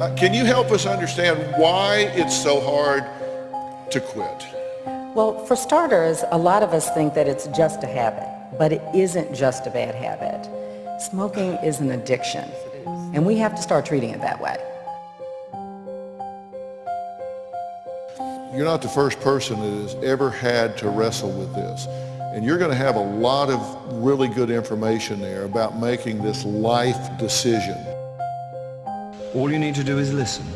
Uh, can you help us understand why it's so hard to quit? Well, for starters, a lot of us think that it's just a habit, but it isn't just a bad habit. Smoking is an addiction, and we have to start treating it that way. You're not the first person that has ever had to wrestle with this. And you're going to have a lot of really good information there about making this life decision. All you need to do is listen,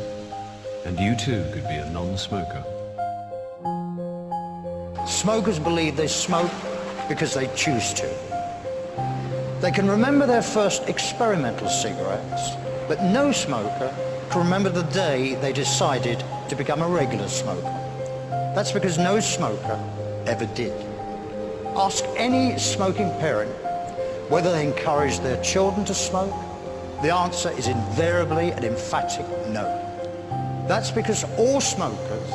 and you too could be a non-smoker. Smokers believe they smoke because they choose to. They can remember their first experimental cigarettes, but no smoker can remember the day they decided to become a regular smoker. That's because no smoker ever did. Ask any smoking parent whether they encourage their children to smoke. The answer is invariably an emphatic no. That's because all smokers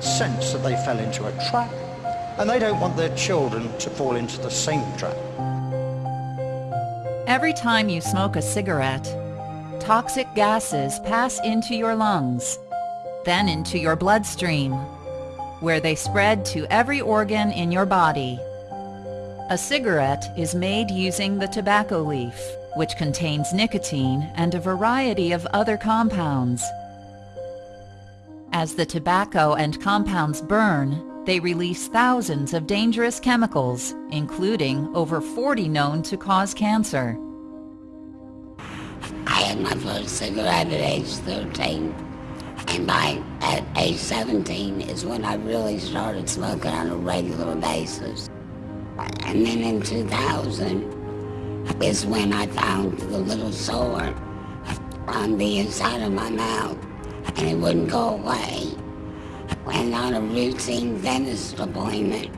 sense that they fell into a trap and they don't want their children to fall into the same trap. Every time you smoke a cigarette, toxic gases pass into your lungs, then into your bloodstream, where they spread to every organ in your body. A cigarette is made using the tobacco leaf, which contains nicotine and a variety of other compounds. As the tobacco and compounds burn, they release thousands of dangerous chemicals, including over 40 known to cause cancer. I had my first cigarette at age 13. And by at age 17 is when I really started smoking on a regular basis. And then in 2000 is when I found the little sore on the inside of my mouth and it wouldn't go away went on a routine dentist appointment.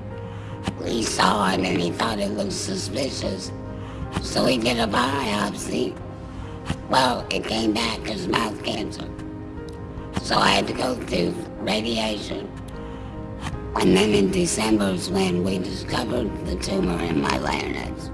He saw it and he thought it looked suspicious. So he did a biopsy. Well, it came back as mouth cancer. So I had to go through radiation. And then in December is when we discovered the tumor in my larynx.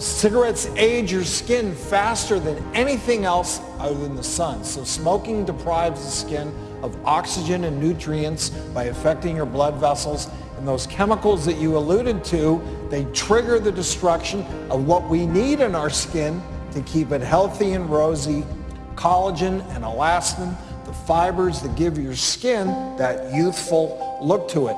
Cigarettes age your skin faster than anything else other than the sun. So smoking deprives the skin of oxygen and nutrients by affecting your blood vessels. And those chemicals that you alluded to, they trigger the destruction of what we need in our skin to keep it healthy and rosy. Collagen and elastin, the fibers that give your skin that youthful look to it.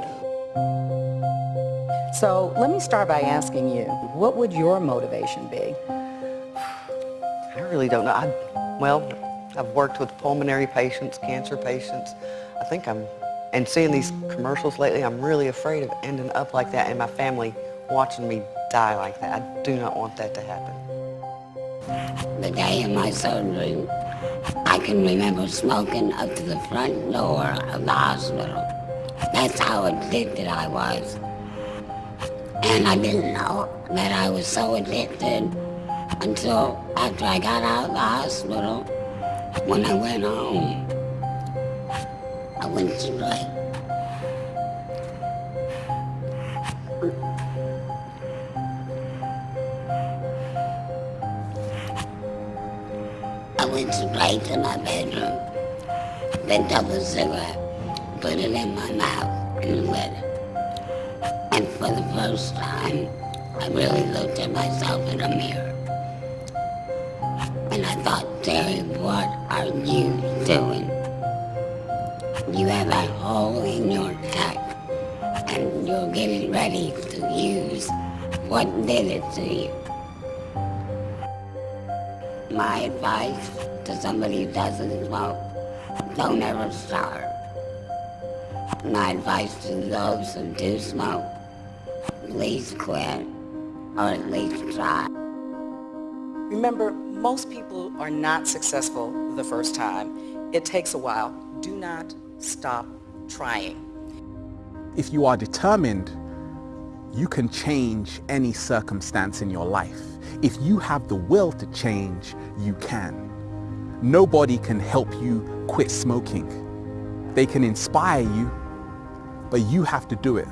So let me start by asking you, what would your motivation be? I really don't know. I, well, I've worked with pulmonary patients, cancer patients. I think I'm, and seeing these commercials lately, I'm really afraid of ending up like that and my family watching me die like that. I do not want that to happen. The day of my surgery, I can remember smoking up to the front door of the hospital. That's how addicted I was. And I didn't know that I was so addicted until after I got out of the hospital. When I went home, I went to straight. I went straight to my bedroom, picked up a cigarette, put it in my mouth, and lit it. For the first time, I really looked at myself in a mirror. And I thought, Terry, what are you doing? You have a hole in your neck, and you're getting ready to use what did it to you. My advice to somebody who doesn't smoke, don't ever start. My advice to those who do smoke, please quit, or at least try. Remember, most people are not successful the first time. It takes a while. Do not stop trying. If you are determined, you can change any circumstance in your life. If you have the will to change, you can. Nobody can help you quit smoking. They can inspire you, but you have to do it.